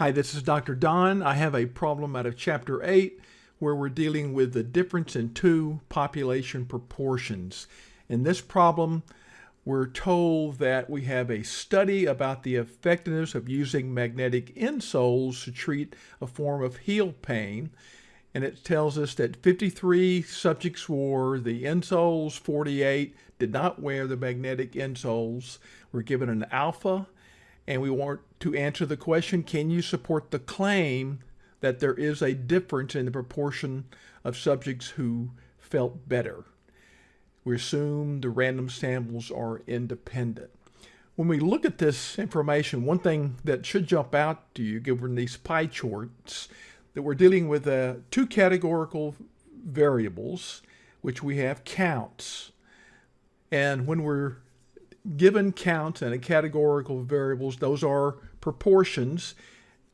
Hi, this is Dr. Don. I have a problem out of Chapter 8 where we're dealing with the difference in two population proportions. In this problem, we're told that we have a study about the effectiveness of using magnetic insoles to treat a form of heel pain. And it tells us that 53 subjects wore the insoles, 48 did not wear the magnetic insoles. We're given an alpha and we want to answer the question, can you support the claim that there is a difference in the proportion of subjects who felt better? We assume the random samples are independent. When we look at this information, one thing that should jump out to you, given these pie charts, that we're dealing with uh, two categorical variables, which we have counts. And when we're given count and a categorical variables, those are proportions.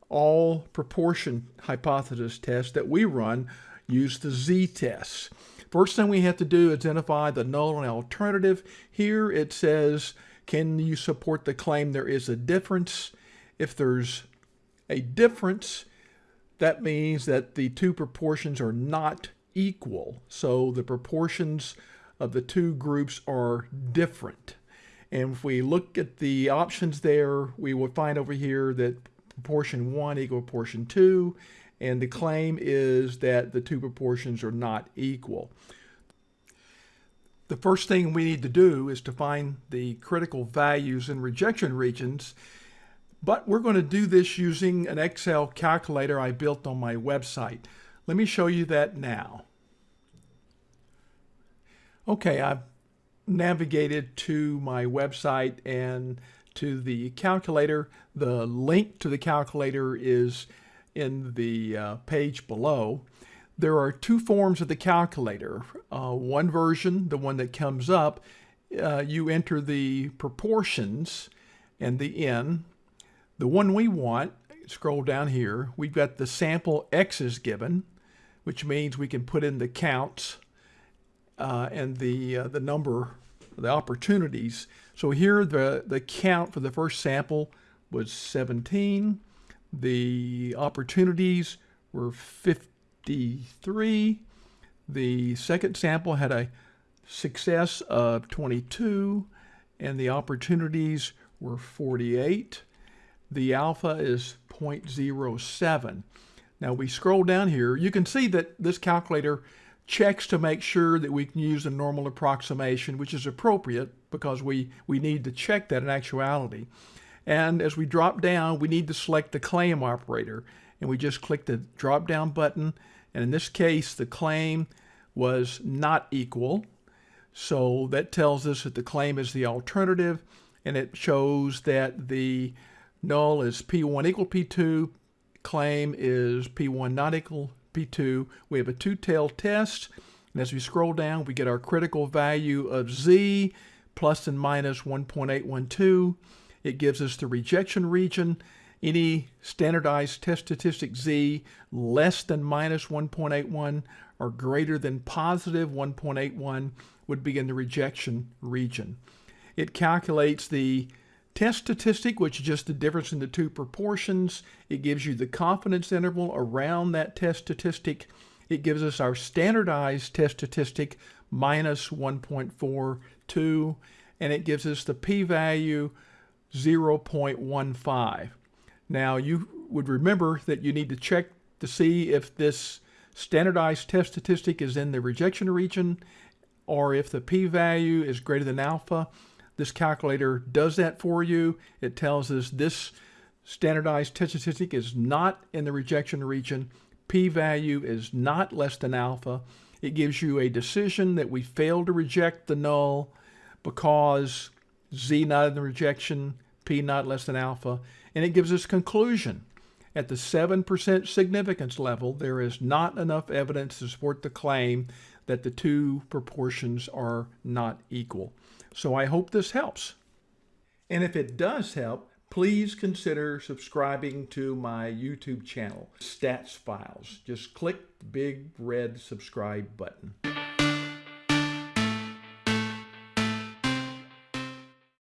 All proportion hypothesis tests that we run use the z-test. First thing we have to do is identify the null and alternative. Here it says, can you support the claim there is a difference? If there's a difference, that means that the two proportions are not equal. So the proportions of the two groups are different. And if we look at the options there, we will find over here that proportion 1 equal proportion 2, and the claim is that the two proportions are not equal. The first thing we need to do is to find the critical values in rejection regions, but we're going to do this using an Excel calculator I built on my website. Let me show you that now. Okay, I've navigated to my website and to the calculator. The link to the calculator is in the uh, page below. There are two forms of the calculator. Uh, one version, the one that comes up, uh, you enter the proportions and the n. The one we want, scroll down here, we've got the sample x's given, which means we can put in the counts uh, and the, uh, the number, the opportunities. So here the, the count for the first sample was 17. The opportunities were 53. The second sample had a success of 22 and the opportunities were 48. The alpha is 0.07. Now we scroll down here, you can see that this calculator checks to make sure that we can use a normal approximation, which is appropriate because we, we need to check that in actuality. And as we drop down, we need to select the claim operator. And we just click the drop down button. And in this case, the claim was not equal. So that tells us that the claim is the alternative. And it shows that the null is P1 equal P2, claim is P1 not equal P2. We have a two-tailed test. And as we scroll down, we get our critical value of Z plus and minus 1.812. It gives us the rejection region. Any standardized test statistic Z less than minus 1.81 or greater than positive 1.81 would be in the rejection region. It calculates the Test statistic, which is just the difference in the two proportions. It gives you the confidence interval around that test statistic. It gives us our standardized test statistic minus 1.42, and it gives us the p-value 0.15. Now, you would remember that you need to check to see if this standardized test statistic is in the rejection region or if the p-value is greater than alpha. This calculator does that for you. It tells us this standardized test statistic is not in the rejection region. P-value is not less than alpha. It gives you a decision that we failed to reject the null because Z not in the rejection, P not less than alpha, and it gives us conclusion. At the 7% significance level, there is not enough evidence to support the claim that the two proportions are not equal. So I hope this helps. And if it does help, please consider subscribing to my YouTube channel, Stats Files. Just click the big red subscribe button.